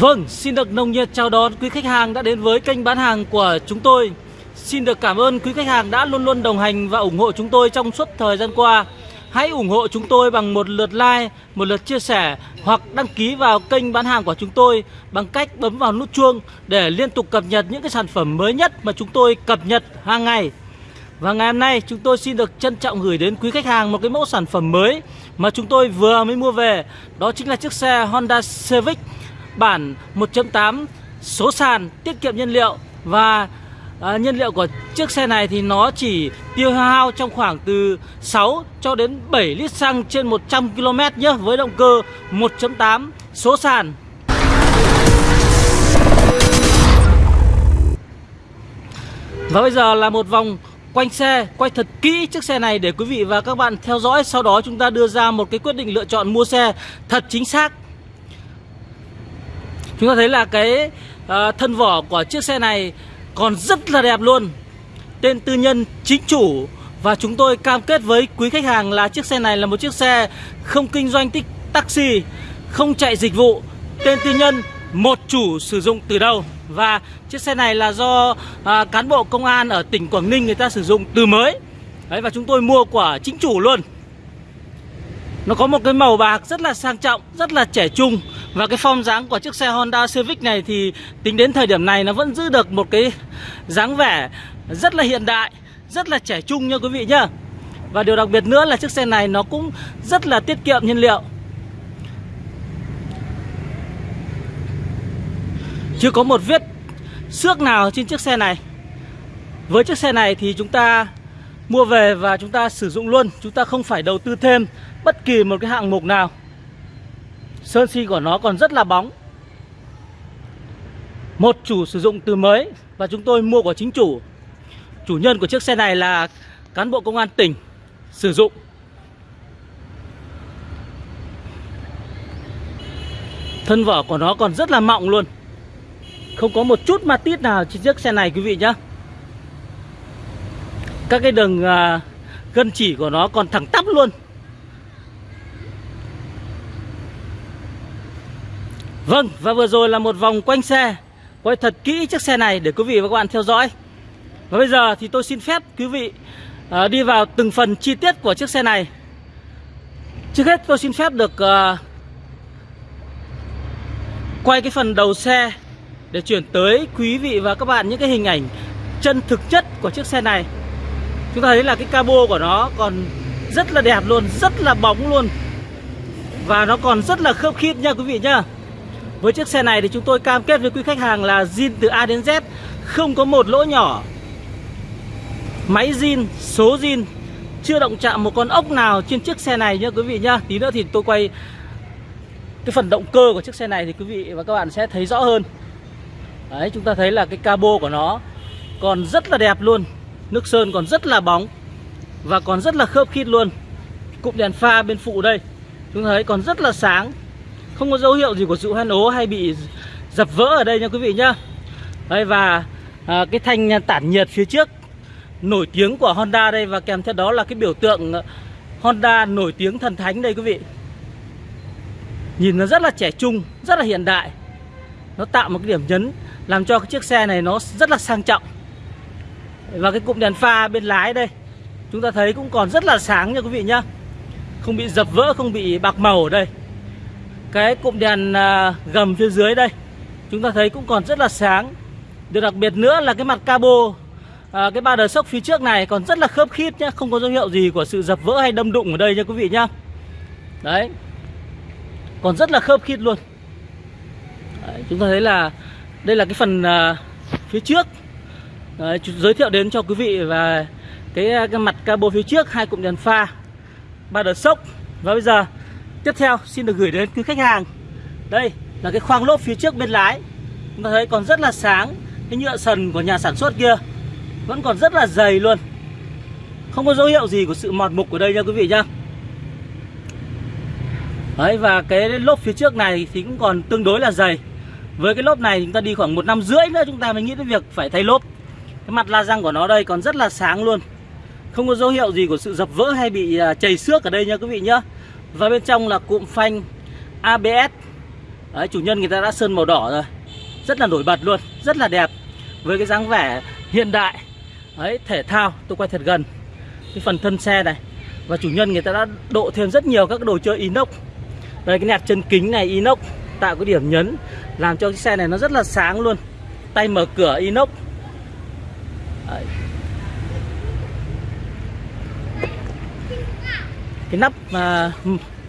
Vâng, xin được nồng nhiệt chào đón quý khách hàng đã đến với kênh bán hàng của chúng tôi. Xin được cảm ơn quý khách hàng đã luôn luôn đồng hành và ủng hộ chúng tôi trong suốt thời gian qua. Hãy ủng hộ chúng tôi bằng một lượt like, một lượt chia sẻ hoặc đăng ký vào kênh bán hàng của chúng tôi bằng cách bấm vào nút chuông để liên tục cập nhật những cái sản phẩm mới nhất mà chúng tôi cập nhật hàng ngày. Và ngày hôm nay chúng tôi xin được trân trọng gửi đến quý khách hàng một cái mẫu sản phẩm mới mà chúng tôi vừa mới mua về. Đó chính là chiếc xe Honda Civic bản 1.8 số sàn tiết kiệm nhiên liệu. Và à, nhiên liệu của chiếc xe này thì nó chỉ tiêu hao trong khoảng từ 6 cho đến 7 lít xăng trên 100 km nhé với động cơ 1.8 số sàn. Và bây giờ là một vòng quanh xe, quay thật kỹ chiếc xe này để quý vị và các bạn theo dõi. Sau đó chúng ta đưa ra một cái quyết định lựa chọn mua xe thật chính xác. Chúng ta thấy là cái uh, thân vỏ của chiếc xe này còn rất là đẹp luôn. Tên tư nhân chính chủ Và chúng tôi cam kết với quý khách hàng là chiếc xe này là một chiếc xe không kinh doanh tích taxi Không chạy dịch vụ. Tên tư nhân một chủ sử dụng từ đâu? Và chiếc xe này là do à, cán bộ công an ở tỉnh Quảng Ninh người ta sử dụng từ mới. Đấy, Và chúng tôi mua của chính chủ luôn. Nó có một cái màu bạc rất là sang trọng, rất là trẻ trung. Và cái form dáng của chiếc xe Honda Civic này thì tính đến thời điểm này nó vẫn giữ được một cái dáng vẻ rất là hiện đại, Rất là trẻ trung nha quý vị nhá. Và điều đặc biệt nữa là chiếc xe này nó cũng rất là tiết kiệm nhiên liệu. Chưa có một vết xước nào trên chiếc xe này. Với chiếc xe này thì chúng ta mua về và chúng ta sử dụng luôn, Chúng ta không phải đầu tư thêm bất kỳ một cái hạng mục nào. Sơn xi của nó còn rất là bóng. Một chủ sử dụng từ mới Và chúng tôi mua của chính chủ. Chủ nhân của chiếc xe này là cán bộ công an tỉnh sử dụng. Thân vỏ của nó còn rất là mọng luôn. Không có một chút ma tít nào trên chiếc xe này, quý vị nhá. Các cái đường à, gân chỉ của nó còn thẳng tắp luôn. Vâng và vừa rồi là một vòng quanh xe. Quay thật kỹ chiếc xe này để quý vị và các bạn theo dõi. Và bây giờ thì tôi xin phép quý vị uh, đi vào từng phần chi tiết của chiếc xe này. Trước hết tôi xin phép được uh, quay cái phần đầu xe để chuyển tới quý vị và các bạn những cái hình ảnh chân thực chất của chiếc xe này. Chúng ta thấy là cái cabo của nó còn rất là đẹp luôn, rất là bóng luôn. Và nó còn rất là khớp khít nha quý vị nhá. Với chiếc xe này thì chúng tôi cam kết với quý khách hàng là zin từ A đến Z Không có một lỗ nhỏ. Máy zin, số zin Chưa động chạm một con ốc nào trên chiếc xe này nha quý vị nhá. Tí nữa thì tôi quay cái phần động cơ của chiếc xe này thì quý vị và các bạn sẽ thấy rõ hơn. Đấy chúng ta thấy là cái cabo của nó còn rất là đẹp luôn Nước sơn còn rất là bóng Và còn rất là khớp khít luôn. Cụm đèn pha bên phụ đây Chúng ta thấy còn rất là sáng. Không có dấu hiệu gì của sự hoen ố hay bị dập vỡ ở đây nha quý vị nhá. Đây và à, cái thanh tản nhiệt phía trước Nổi tiếng của Honda đây Và kèm theo đó là cái biểu tượng Honda nổi tiếng thần thánh đây quý vị. Nhìn nó rất là trẻ trung Rất là hiện đại. Nó tạo một cái điểm nhấn làm cho cái chiếc xe này nó rất là sang trọng. Và cái cụm đèn pha bên lái đây Chúng ta thấy cũng còn rất là sáng nha quý vị nhá. Không bị dập vỡ, không bị bạc màu ở đây. Cái cụm đèn à, gầm phía dưới đây. Chúng ta thấy cũng còn rất là sáng. Điều đặc biệt nữa là cái mặt cabo à, Cái ba đờ sốc phía trước này còn rất là khớp khít nhá Không có dấu hiệu gì của sự dập vỡ hay đâm đụng ở đây nha quý vị nhá. Đấy. Còn rất là khớp khít luôn. Đấy, Chúng ta thấy là đây là cái phần à, phía trước. Đấy, giới thiệu đến cho quý vị và cái, à, cái mặt cabo phía trước hai cụm đèn pha ba đờ sốc. Và bây giờ tiếp theo, xin được gửi đến quý khách hàng. Đây là cái khoang lốp phía trước bên lái. Chúng ta thấy còn rất là sáng. Cái nhựa sần của nhà sản xuất kia vẫn còn rất là dày luôn. Không có dấu hiệu gì của sự mọt mục ở đây nha quý vị nhá Đấy, và cái lốp phía trước này thì cũng còn tương đối là dày. Với cái lốp này chúng ta đi khoảng một năm rưỡi nữa chúng ta mới nghĩ đến việc phải thay lốp. Cái mặt la răng của nó đây còn rất là sáng luôn. Không có dấu hiệu gì của sự dập vỡ hay bị à, chảy xước ở đây nha quý vị nhá. Và bên trong là cụm phanh ABS Đấy, chủ nhân người ta đã sơn màu đỏ rồi. Rất là nổi bật luôn rất là đẹp. Với cái dáng vẻ hiện đại. Đấy thể thao tôi quay thật gần. Cái phần thân xe này. Và chủ nhân người ta đã độ thêm rất nhiều các đồ chơi inox. Đây cái nẹp chân kính này inox tạo cái điểm nhấn làm cho cái xe này nó rất là sáng luôn. Tay mở cửa inox. Đấy. Cái nắp mà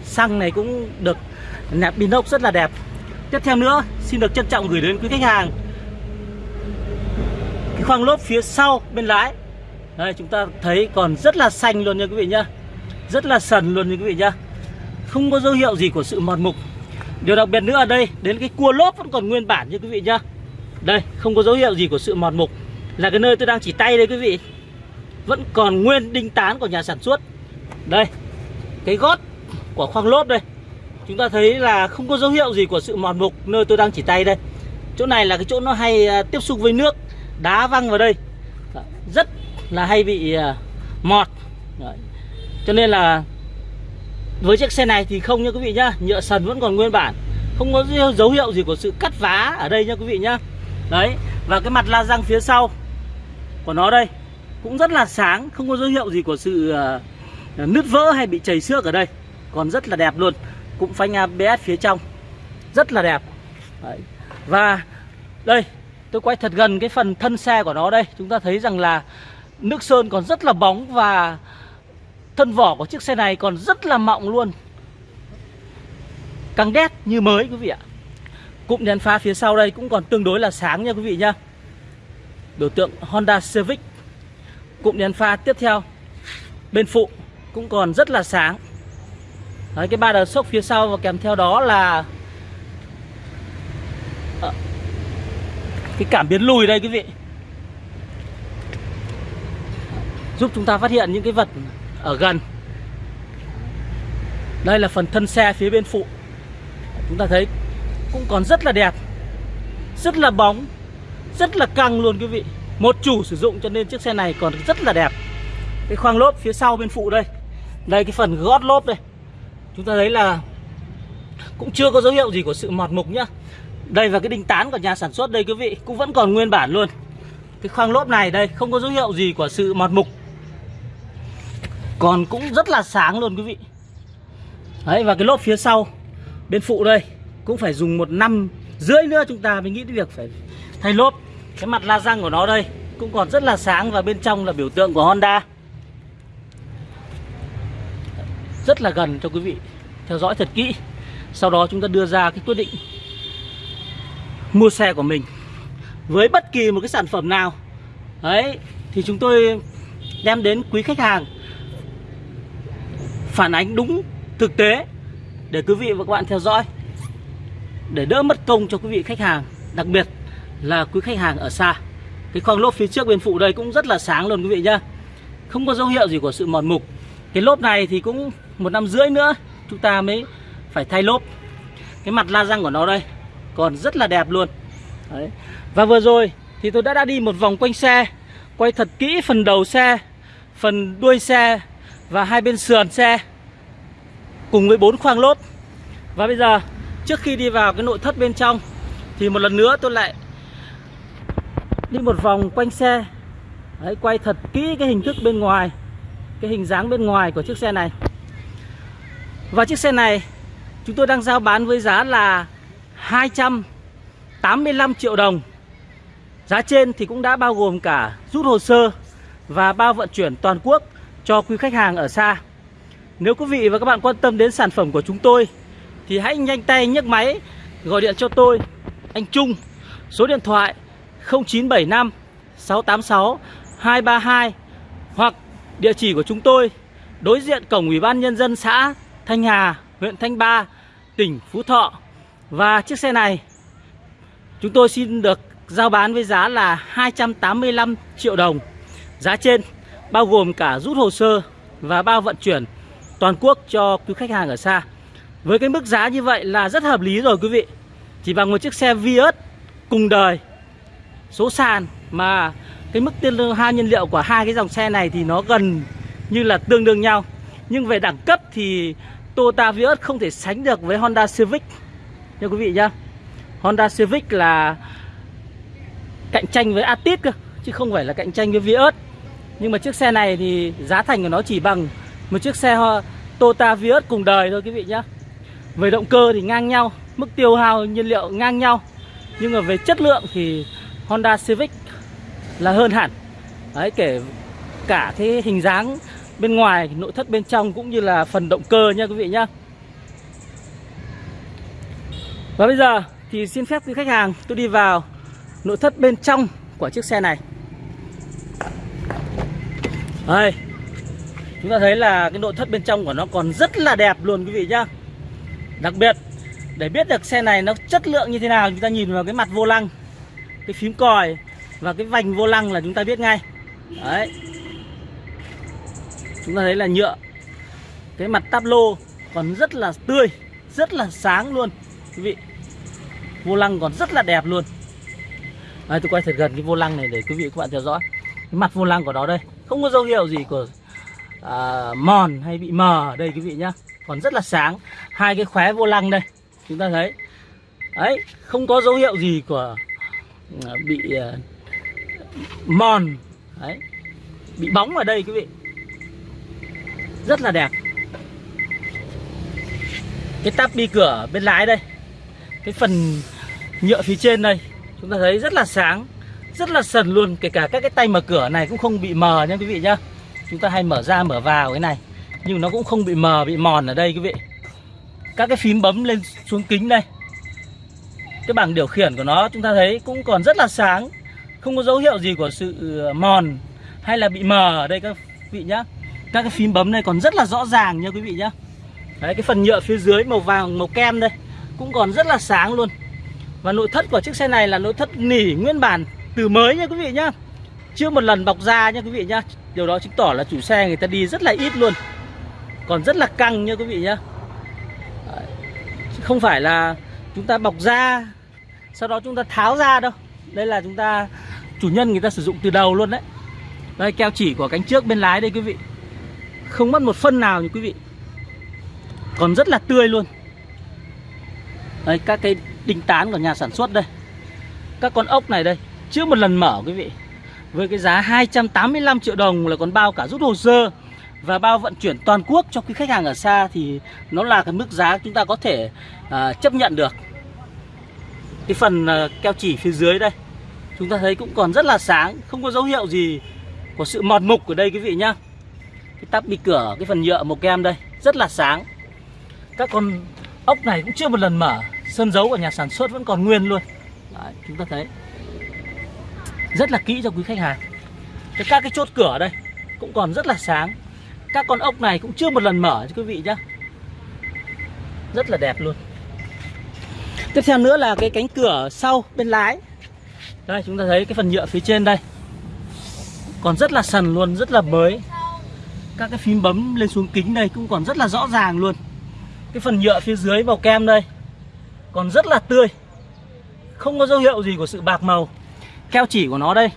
xăng này cũng được nẹp inox rất là đẹp. Tiếp theo nữa, xin được trân trọng gửi đến quý khách hàng. Cái khoang lốp phía sau bên lái. Đây, chúng ta thấy còn rất là xanh luôn nha quý vị nhá. Rất là sần luôn nha quý vị nhá. Không có dấu hiệu gì của sự mòn mục. Điều đặc biệt nữa ở đây, đến cái cua lốp vẫn còn nguyên bản nha quý vị nhá. Đây, không có dấu hiệu gì của sự mòn mục. Là cái nơi tôi đang chỉ tay đây quý vị. Vẫn còn nguyên đinh tán của nhà sản xuất. Đây cái gót của khoang lốp đây. Chúng ta thấy là không có dấu hiệu gì của sự mòn mục nơi tôi đang chỉ tay đây. Chỗ này là cái chỗ nó hay à, tiếp xúc với nước, đá văng vào đây. Dạ, rất là hay bị à, mọt. Đấy. cho nên là với chiếc xe này thì không nha quý vị nhá, nhựa sần vẫn còn nguyên bản. Không có dấu hiệu gì của sự cắt vá ở đây nha quý vị nhá. Đấy, và cái mặt la răng phía sau của nó đây cũng rất là sáng, không có dấu hiệu gì của sự à, nứt vỡ hay bị chảy xước ở đây, còn rất là đẹp luôn. Cũng phanh ABS phía trong. Rất là đẹp. Đấy. và đây, tôi quay thật gần cái phần thân xe của nó đây. Chúng ta thấy rằng là nước sơn còn rất là bóng và thân vỏ của chiếc xe này còn rất là mọng luôn. Căng đét như mới quý vị ạ. Cụm đèn pha phía sau đây cũng còn tương đối là sáng nha quý vị nhá. Biểu tượng Honda Civic. Cụm đèn pha tiếp theo. Bên phụ cũng còn rất là sáng. Đấy, cái ba đờ sốc phía sau và kèm theo đó là à, cái cảm biến lùi đây quý vị. Giúp chúng ta phát hiện những cái vật ở gần. Đây là phần thân xe phía bên phụ. Chúng ta thấy cũng còn rất là đẹp rất là bóng rất là căng luôn quý vị. Một chủ sử dụng cho nên chiếc xe này còn rất là đẹp. Cái khoang lốp phía sau bên phụ đây đây, cái phần gót lốp đây. Chúng ta thấy là cũng chưa có dấu hiệu gì của sự mọt mục nhá. Đây và cái đinh tán của nhà sản xuất đây quý vị, cũng vẫn còn nguyên bản luôn. Cái khoang lốp này đây, không có dấu hiệu gì của sự mọt mục. Còn cũng rất là sáng luôn quý vị. Đấy, và cái lốp phía sau, bên phụ đây, cũng phải dùng một năm rưỡi nữa chúng ta mới nghĩ đến việc phải thay lốp. Cái mặt la răng của nó đây, cũng còn rất là sáng và bên trong là biểu tượng của Honda. Rất là gần cho quý vị theo dõi thật kỹ. Sau đó chúng ta đưa ra cái quyết định mua xe của mình với bất kỳ một cái sản phẩm nào. Đấy, thì chúng tôi đem đến quý khách hàng phản ánh đúng thực tế để quý vị và các bạn theo dõi, để đỡ mất công cho quý vị khách hàng, đặc biệt là quý khách hàng ở xa. Cái khoang lốp phía trước bên phụ đây cũng rất là sáng luôn quý vị nhá. Không có dấu hiệu gì của sự mòn mục cái lốp này thì cũng một năm rưỡi nữa chúng ta mới phải thay lốp. Cái mặt la răng của nó đây còn rất là đẹp luôn. Đấy. và vừa rồi thì tôi đã đã đi một vòng quanh xe quay thật kỹ phần đầu xe phần đuôi xe và hai bên sườn xe cùng với bốn khoang lốp. Và bây giờ trước khi đi vào cái nội thất bên trong thì một lần nữa tôi lại đi một vòng quanh xe. Đấy, quay thật kỹ cái hình thức bên ngoài cái hình dáng bên ngoài của chiếc xe này. Và chiếc xe này, chúng tôi đang giao bán với giá là 285 triệu đồng. Giá trên thì cũng đã bao gồm cả rút hồ sơ và bao vận chuyển toàn quốc cho quý khách hàng ở xa. Nếu quý vị và các bạn quan tâm đến sản phẩm của chúng tôi, Thì hãy nhanh tay nhấc máy gọi điện cho tôi, Anh Trung, Số điện thoại 0975 686 232 Hoặc địa chỉ của chúng tôi Đối diện cổng Ủy ban Nhân dân xã Thanh Hà, huyện Thanh Ba, tỉnh Phú Thọ. Và chiếc xe này chúng tôi xin được giao bán với giá là 285 triệu đồng. Giá trên bao gồm cả rút hồ sơ và bao vận chuyển toàn quốc cho quý khách hàng ở xa. Với cái mức giá như vậy là rất hợp lý rồi quý vị. Chỉ bằng một chiếc xe Vios cùng đời số sàn mà cái mức tiêu hao nhiên liệu của hai cái dòng xe này thì nó gần như là tương đương nhau. Nhưng về đẳng cấp thì Toyota Vios không thể sánh được với Honda Civic. Nha quý vị nhá. Honda Civic là cạnh tranh với Atit cơ, chứ không phải là cạnh tranh với Vios. Nhưng mà chiếc xe này thì giá thành của nó chỉ bằng một chiếc xe Toyota Vios cùng đời thôi quý vị nhá. Về động cơ thì ngang nhau, mức tiêu hao nhiên liệu ngang nhau. Nhưng mà về chất lượng thì Honda Civic là hơn hẳn. Đấy, kể cả cái hình dáng bên ngoài, nội thất bên trong cũng như là phần động cơ nha quý vị nhá. Và bây giờ thì xin phép quý khách hàng, tôi đi vào nội thất bên trong của chiếc xe này. Đây, chúng ta thấy là cái nội thất bên trong của nó còn rất là đẹp luôn quý vị nhá. Đặc biệt, để biết được xe này nó chất lượng như thế nào, chúng ta nhìn vào cái mặt vô lăng, cái phím còi và cái vành vô lăng là chúng ta biết ngay. Đấy. Chúng ta thấy là nhựa. Cái mặt táp lô còn rất là tươi rất là sáng luôn. Quý vị vô lăng còn rất là đẹp luôn. Đây, tôi quay thật gần cái vô lăng này để quý vị các bạn theo dõi. Cái mặt vô lăng của nó đây không có dấu hiệu gì của à, mòn hay bị mờ ở đây quý vị nhá. Còn rất là sáng. Hai cái khóe vô lăng đây chúng ta thấy. Đấy không có dấu hiệu gì của à, bị à, mòn. Đấy. Bị bóng ở đây quý vị. Rất là đẹp. Cái tắp đi cửa bên lái đây. Cái phần nhựa phía trên đây. Chúng ta thấy rất là sáng, rất là sần luôn. Kể cả các cái tay mở cửa này cũng không bị mờ nha quý vị nhá. Chúng ta hay mở ra, mở vào cái này. Nhưng nó cũng không bị mờ, bị mòn ở đây quý vị. Các cái phím bấm lên xuống kính đây. Cái bảng điều khiển của nó, chúng ta thấy cũng còn rất là sáng không có dấu hiệu gì của sự ờ, mòn hay là bị mờ ở đây các vị nhá. Các cái phím bấm này còn rất là rõ ràng nha quý vị nhá. Đấy, cái phần nhựa phía dưới màu vàng, màu kem đây cũng còn rất là sáng luôn. Và nội thất của chiếc xe này là nội thất nỉ nguyên bản từ mới nha quý vị nhá. Chưa một lần bọc da nha quý vị nhá. Điều đó chứng tỏ là chủ xe người ta đi rất là ít luôn. Còn rất là căng nha quý vị nhá. Không phải là chúng ta bọc da, sau đó chúng ta tháo ra đâu. Đây là chúng ta chủ nhân người ta sử dụng từ đầu luôn đấy. Đây keo chỉ của cánh trước bên lái đây quý vị. Không mất một phân nào như quý vị. Còn rất là tươi luôn. Đây các cái đinh tán của nhà sản xuất đây. Các con ốc này đây chưa một lần mở quý vị. Với cái giá 285 triệu đồng là còn bao cả rút hồ sơ và bao vận chuyển toàn quốc cho quý khách hàng ở xa thì nó là cái mức giá chúng ta có thể à, chấp nhận được. Cái phần à, keo chỉ phía dưới đây chúng ta thấy cũng còn rất là sáng không có dấu hiệu gì của sự mòn mục ở đây quý vị nhá. Cái tắp bị cửa cái phần nhựa màu kem đây rất là sáng. Các con ốc này cũng chưa một lần mở sơn dấu của nhà sản xuất vẫn còn nguyên luôn. Đấy, chúng ta thấy. Rất là kỹ cho quý khách hàng. Cái các cái chốt cửa đây cũng còn rất là sáng. Các con ốc này cũng chưa một lần mở cho quý vị nhá. Rất là đẹp luôn. Tiếp theo nữa là cái cánh cửa sau bên lái đây, chúng ta thấy cái phần nhựa phía trên đây. Còn rất là sần luôn, rất là mới các cái phím bấm lên xuống kính đây cũng còn rất là rõ ràng luôn. Cái phần nhựa phía dưới màu kem đây còn rất là tươi. Không có dấu hiệu gì của sự bạc màu. Keo chỉ của nó đây.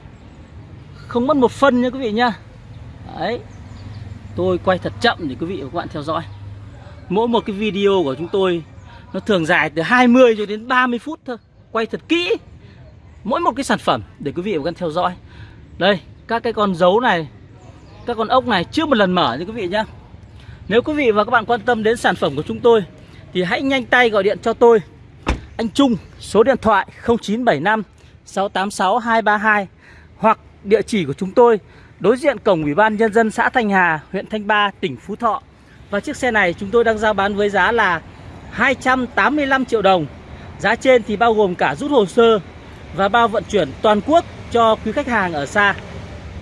Không mất một phân nha quý vị nha đấy. Tôi quay thật chậm để quý vị và các bạn theo dõi. Mỗi một cái video của chúng tôi nó thường dài từ 20 cho đến 30 phút thôi. Quay thật kỹ mỗi một cái sản phẩm để quý vị và các bạn theo dõi đây các cái con dấu này các con ốc này chưa một lần mở như quý vị nhá nếu quý vị và các bạn quan tâm đến sản phẩm của chúng tôi thì hãy nhanh tay gọi điện cho tôi anh Trung số điện thoại 0975 686 232 hoặc địa chỉ của chúng tôi đối diện cổng Ủy ban Nhân dân xã Thanh Hà, huyện Thanh Ba, tỉnh Phú Thọ. Và chiếc xe này chúng tôi đang giao bán với giá là 285 triệu đồng. Giá trên thì bao gồm cả rút hồ sơ và bao vận chuyển toàn quốc cho quý khách hàng ở xa.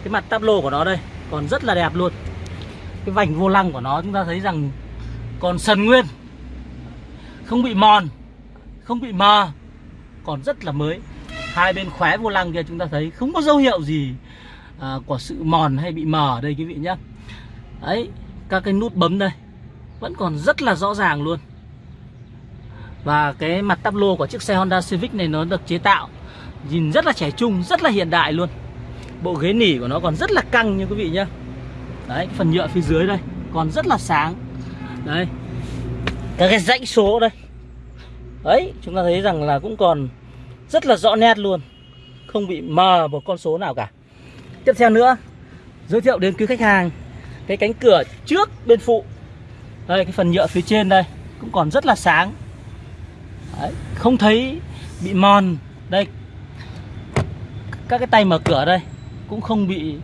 Cái mặt táp lô của nó đây còn rất là đẹp luôn. Cái vành vô lăng của nó chúng ta thấy rằng còn sần nguyên. Không bị mòn, không bị mờ, còn rất là mới. Hai bên khóe vô lăng kia chúng ta thấy không có dấu hiệu gì à, của sự mòn hay bị mờ ở đây quý vị nhé ấy các cái nút bấm đây vẫn còn rất là rõ ràng luôn và cái mặt tắp lô của chiếc xe Honda Civic này nó được chế tạo nhìn rất là trẻ trung rất là hiện đại luôn. Bộ ghế nỉ của nó còn rất là căng như quý vị nhé đấy phần nhựa phía dưới đây còn rất là sáng. Đấy các cái dãy số đây. Đấy chúng ta thấy rằng là cũng còn rất là rõ nét luôn. Không bị mờ một con số nào cả. Tiếp theo nữa Giới thiệu đến quý khách hàng Cái cánh cửa trước bên phụ. Đây cái phần nhựa phía trên đây Cũng còn rất là sáng. Đấy, Không thấy bị mòn. Đây các cái tay mở cửa đây Cũng không bị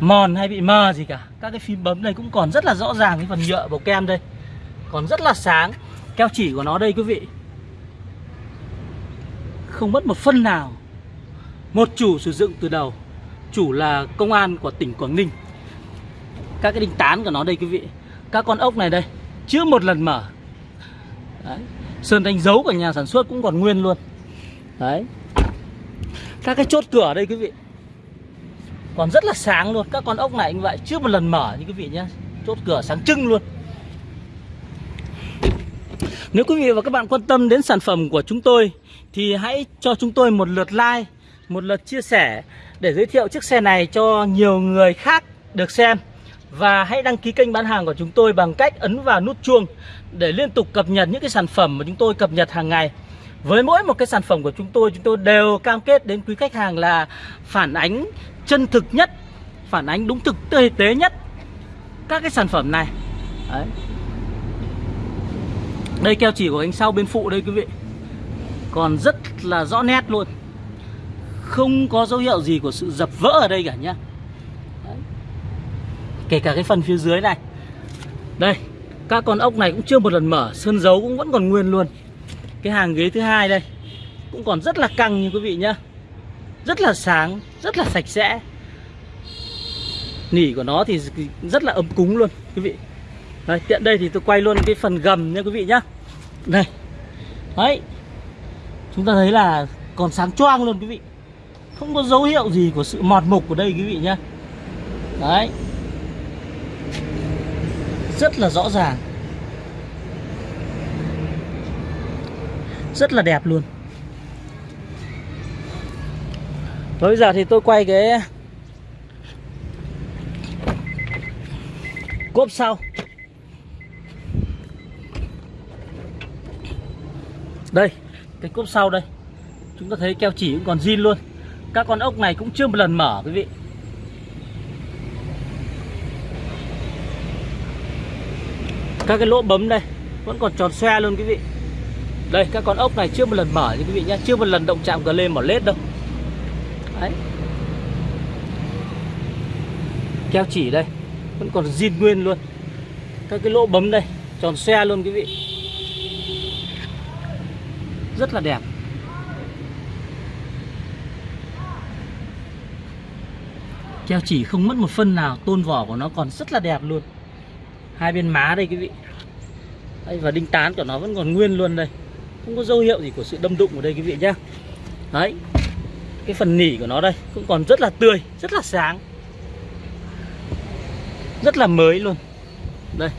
mòn hay bị mờ gì cả. Các cái phím bấm đây cũng còn rất là rõ ràng Cái phần nhựa bầu kem đây. Còn rất là sáng. Keo chỉ của nó đây quý vị. Không mất một phân nào. Một chủ sử dụng từ đầu. Chủ là công an của tỉnh Quảng Ninh. Các cái đinh tán của nó đây quý vị. Các con ốc này đây, Chưa một lần mở. Đấy. Sơn đánh dấu của nhà sản xuất cũng còn nguyên luôn. Đấy. Các cái chốt cửa đây quý vị. Còn rất là sáng luôn. Các con ốc này như vậy chưa một lần mở như quý vị nhé. Chốt cửa sáng trưng luôn. Nếu quý vị và các bạn quan tâm đến sản phẩm của chúng tôi, Thì hãy cho chúng tôi một lượt like, Một lượt chia sẻ Để giới thiệu chiếc xe này cho nhiều người khác được xem. Và hãy đăng ký kênh bán hàng của chúng tôi bằng cách ấn vào nút chuông để liên tục cập nhật những cái sản phẩm mà chúng tôi cập nhật hàng ngày. Với mỗi một cái sản phẩm của chúng tôi, chúng tôi đều cam kết đến quý khách hàng là phản ánh chân thực nhất, phản ánh đúng thực tế nhất các cái sản phẩm này. Đấy. Đây keo chỉ của anh sau bên phụ đây quý vị. Còn rất là rõ nét luôn. Không có dấu hiệu gì của sự dập vỡ ở đây cả nhá. Kể cả cái phần phía dưới này Đây Các con ốc này cũng chưa một lần mở Sơn dấu cũng vẫn còn nguyên luôn cái hàng ghế thứ hai đây Cũng còn rất là căng như quý vị nhá. Rất là sáng Rất là sạch sẽ. Nỉ của nó thì rất là ấm cúng luôn quý vị. Đây, tiện đây thì tôi quay luôn cái phần gầm nha quý vị nhá. Đây. Đấy. Chúng ta thấy là còn sáng choang luôn quý vị. Không có dấu hiệu gì của sự mọt mục của đây quý vị nhá. Đấy. Rất là rõ ràng. Rất là đẹp luôn. Và bây giờ thì tôi quay cái cốp sau. Đây, cái cốp sau đây. Chúng ta thấy keo chỉ cũng còn zin luôn. Các con ốc này cũng chưa một lần mở, quý vị. Các cái lỗ bấm đây vẫn còn tròn xoe luôn, quý vị đây các con ốc này chưa một lần mở như quý vị nhé chưa một lần động chạm cờ lên mỏ lết đâu. Đấy. Keo chỉ đây. Vẫn còn zin nguyên luôn. Các cái lỗ bấm đây tròn xe luôn quý vị. Rất là đẹp. Keo chỉ không mất một phân nào tôn vỏ của nó còn rất là đẹp luôn. Hai bên má đây quý vị. Đây, và đinh tán của nó vẫn còn nguyên luôn đây không có dấu hiệu gì của sự đâm đụng ở đây quý vị nhá. Đấy, cái phần nỉ của nó đây cũng còn rất là tươi, rất là sáng. Rất là mới luôn. Đây.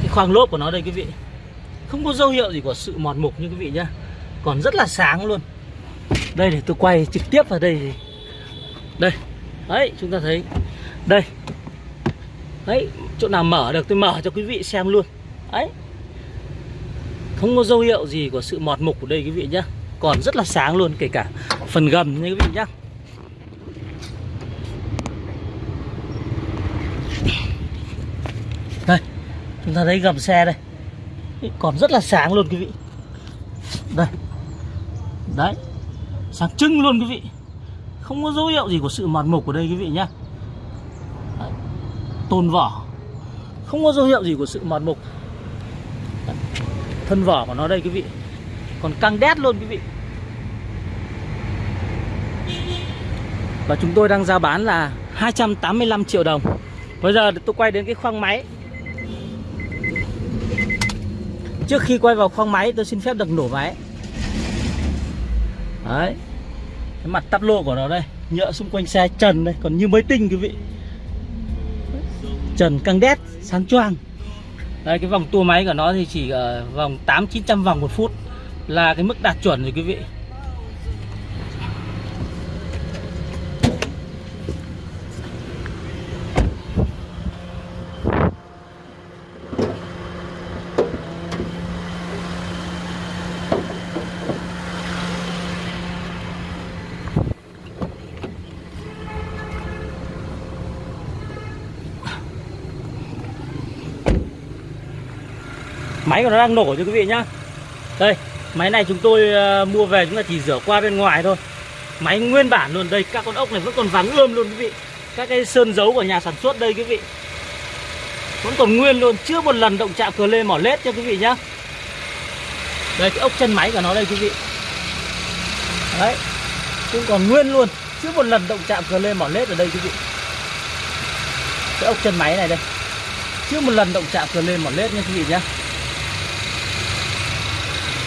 Cái khoang lốp của nó đây quý vị. Không có dấu hiệu gì của sự mòn mục như quý vị nhá. Còn rất là sáng luôn. Đây để tôi quay trực tiếp vào đây đây. Đấy, chúng ta thấy. Đây. Đấy, chỗ nào mở được tôi mở cho quý vị xem luôn. Đấy không có dấu hiệu gì của sự mọt mục của đây quý vị nhá. Còn rất là sáng luôn, kể cả phần gầm nha quý vị nhá. Đây, chúng ta thấy gầm xe đây. Còn rất là sáng luôn quý vị. Đây. Đấy, sáng trưng luôn quý vị. Không có dấu hiệu gì của sự mọt mục của đây quý vị nhá. Tôn vỏ. Không có dấu hiệu gì của sự mòn mục thân vỏ của nó đây, quý vị. Còn căng đét luôn, quý vị. Và chúng tôi đang giao bán là 285 triệu đồng. Bây giờ tôi quay đến cái khoang máy. Trước khi quay vào khoang máy, tôi xin phép được nổ máy. Đấy. Cái mặt tắp lô của nó đây, nhựa xung quanh xe, trần đây, còn như mới tinh, quý vị. Trần căng đét, sáng choang đây cái vòng tua máy của nó thì chỉ ở vòng 8 900 vòng một phút là cái mức đạt chuẩn rồi quý vị. Máy của nó đang nổ cho quý vị nhá. Đây, Máy này chúng tôi ờ, mua về chúng ta chỉ rửa qua bên ngoài thôi. Máy nguyên bản luôn, Đây, các con ốc này vẫn còn vắng ươm luôn quý vị. Các cái sơn dấu của nhà sản xuất đây quý vị. Vẫn còn nguyên luôn, Chưa một lần động chạm cờ lê mỏ lết cho quý vị nhá. Đây, cái ốc chân máy của nó đây quý vị. Đấy, Cũng còn nguyên luôn, Chưa một lần động chạm cờ lê mỏ lết ở đây quý vị. Cái ốc chân máy này đây. Chưa một lần động chạm cờ lê mỏ lết nha quý vị nhá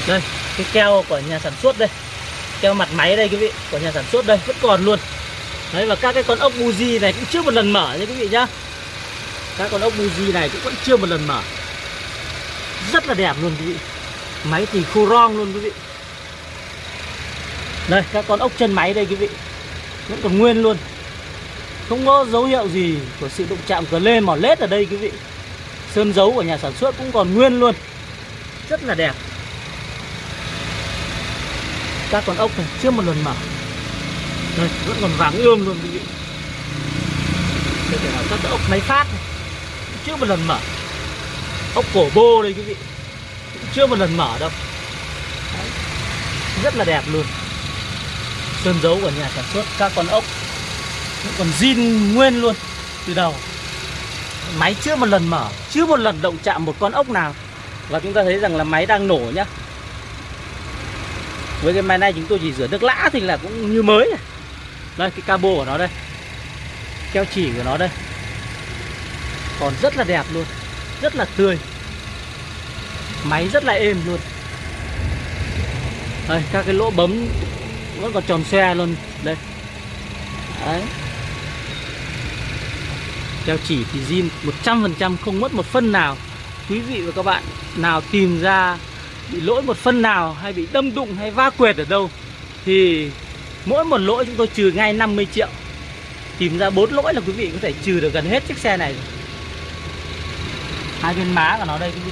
đây, cái keo của nhà sản xuất đây. Keo mặt máy đây quý vị, của nhà sản xuất đây, vẫn còn luôn. Đấy, và các cái con ốc buji này cũng chưa một lần mở nha quý vị nhá. Các con ốc buji này cũng vẫn chưa một lần mở. Rất là đẹp luôn quý vị. Máy thì khô rong luôn quý vị. Đây, các con ốc chân máy đây quý vị. Vẫn còn nguyên luôn. Không có dấu hiệu gì của sự động chạm cờ lên mỏ lết ở đây quý vị. Sơn dấu của nhà sản xuất cũng còn nguyên luôn. Rất là đẹp các con ốc này, chưa một lần mở đây, vẫn còn vàng ươm luôn. Quý vị đây là các cái ốc máy phát này. Chưa một lần mở. Ốc cổ bô đây, quý vị. Chưa một lần mở đâu. Đấy. rất là đẹp luôn. Sơn dấu của nhà sản xuất, các con ốc. Vẫn còn zin nguyên luôn, từ đầu. Máy chưa một lần mở, chưa một lần động chạm một con ốc nào. Và chúng ta thấy rằng là máy đang nổ nhá với cái máy này chúng tôi chỉ rửa nước lã thì là cũng như mới này. đây, cái cabo của nó đây. Keo chỉ của nó đây. Còn rất là đẹp luôn. Rất là tươi. Máy rất là êm luôn. Đây, các cái lỗ bấm vẫn còn tròn xe luôn. Đây. Đấy. Keo chỉ thì zin 100% không mất một phân nào. Quý vị và các bạn nào tìm ra bị lỗi một phân nào hay bị đâm đụng hay va quệt ở đâu, thì mỗi một lỗi chúng tôi trừ ngay 50 triệu. Tìm ra bốn lỗi là quý vị có thể trừ được gần hết chiếc xe này hai bên má của nó đây quý vị.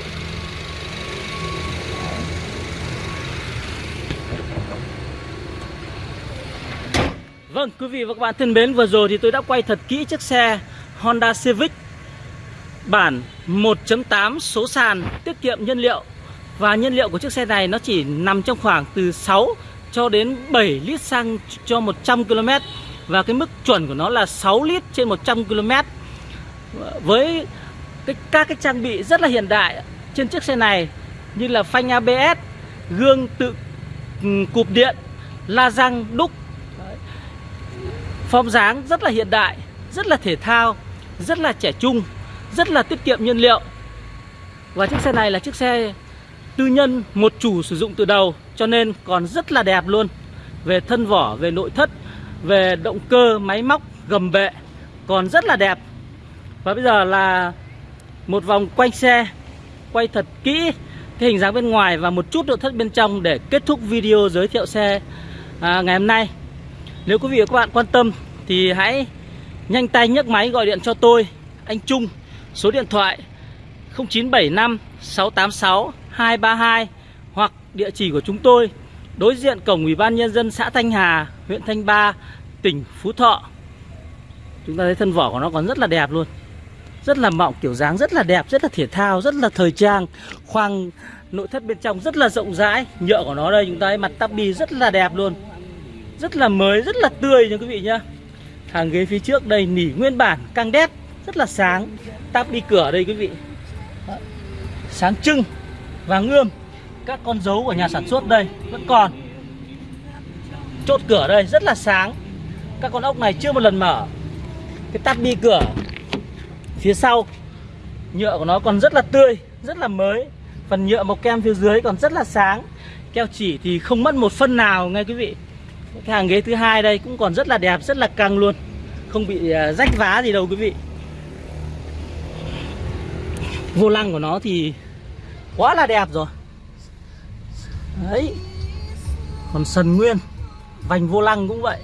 Vâng quý vị và các bạn thân mến, vừa rồi thì tôi đã quay thật kỹ chiếc xe Honda Civic bản 1.8 số sàn tiết kiệm nhiên liệu và nhiên liệu của chiếc xe này nó chỉ nằm trong khoảng từ 6 cho đến 7 lít xăng cho 100 km Và cái mức chuẩn của nó là 6 lít trên 100 km Với cái, các cái trang bị rất là hiện đại trên chiếc xe này Như là phanh ABS, gương tự ừ, cụp điện, la răng, đúc Form dáng rất là hiện đại, rất là thể thao, rất là trẻ trung, rất là tiết kiệm nhiên liệu. Và chiếc xe này là chiếc xe tư nhân một chủ sử dụng từ đầu cho nên còn rất là đẹp luôn. Về thân vỏ về nội thất về động cơ máy móc gầm bệ còn rất là đẹp. Và bây giờ là một vòng quanh xe quay thật kỹ cái hình dáng bên ngoài và một chút nội thất bên trong để kết thúc video giới thiệu xe à, ngày hôm nay. Nếu quý vị và các bạn quan tâm thì hãy nhanh tay nhấc máy gọi điện cho tôi anh Trung số điện thoại 0975 686 232 hoặc địa chỉ của chúng tôi đối diện cổng Ủy ban nhân dân xã Thanh Hà, huyện Thanh Ba, tỉnh Phú Thọ. Chúng ta thấy thân vỏ của nó còn rất là đẹp luôn. Rất là mọng, kiểu dáng rất là đẹp, rất là thể thao, rất là thời trang. Khoang nội thất bên trong rất là rộng rãi. Nhựa của nó đây chúng ta thấy mặt tabi rất là đẹp luôn. Rất là mới, rất là tươi nha quý vị nhá. Hàng ghế phía trước đây nỉ nguyên bản, căng đét, rất là sáng. Tabi cửa đây quý vị. Sáng trưng vàng ươm các con dấu của nhà sản xuất đây vẫn còn. Chốt cửa đây rất là sáng. Các con ốc này chưa một lần mở. Cái tắt bi cửa phía sau, nhựa của nó còn rất là tươi, rất là mới. Phần nhựa màu kem phía dưới còn rất là sáng. Keo chỉ thì không mất một phân nào nghe quý vị. Cái hàng ghế thứ hai đây cũng còn rất là đẹp, rất là căng luôn. Không bị à, rách vá gì đâu quý vị. Vô lăng của nó thì quá là đẹp rồi. Đấy. Còn sần nguyên, vành vô lăng cũng vậy.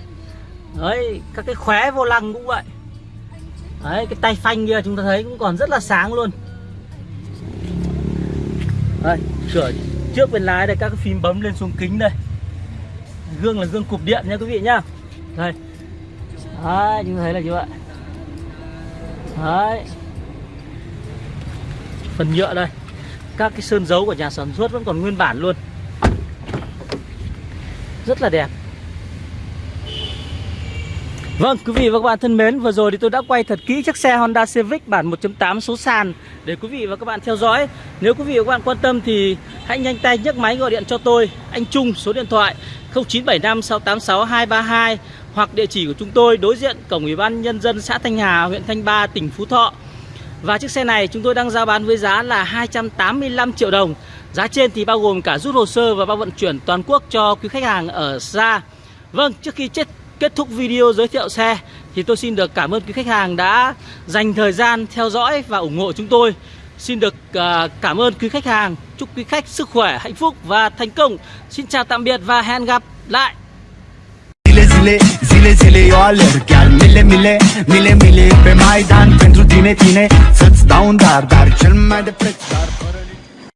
Đấy, các cái khóe vô lăng cũng vậy. Đấy, cái tay phanh kia chúng ta thấy cũng còn rất là sáng luôn. Đây cửa trước bên lái đây, các cái phím bấm lên xuống kính đây. Gương là gương cụp điện nha quý vị nhá. Đây. Đấy, chúng ta thấy là như vậy. Đấy. Phần nhựa đây các cái sơn dấu của nhà sản xuất vẫn còn nguyên bản luôn rất là đẹp Vâng, quý vị và các bạn thân mến, vừa rồi thì tôi đã quay thật kỹ chiếc xe Honda Civic bản 1.8 số sàn để quý vị và các bạn theo dõi. Nếu quý vị và các bạn quan tâm thì hãy nhanh tay nhấc máy gọi điện cho tôi, anh Trung, số điện thoại 0975 686 232 hoặc địa chỉ của chúng tôi đối diện cổng Ủy ban nhân dân xã Thanh Hà, huyện Thanh Ba, tỉnh Phú Thọ. Và chiếc xe này chúng tôi đang giao bán với giá là 285 triệu đồng. Giá trên thì bao gồm cả rút hồ sơ và bao vận chuyển toàn quốc cho quý khách hàng ở xa. Vâng, trước khi chết kết thúc video giới thiệu xe thì tôi xin được cảm ơn quý khách hàng đã dành thời gian theo dõi và ủng hộ chúng tôi. Xin được uh, cảm ơn quý khách hàng. Chúc quý khách sức khỏe, hạnh phúc và thành công. Xin chào tạm biệt và hẹn gặp lại. Zile, zile, zile, zile eu alerg. Chiar mile, mile, mile, mile Pe Maidan pentru tine, tine. Să-ți dau un dar, dar cel mai de preț dar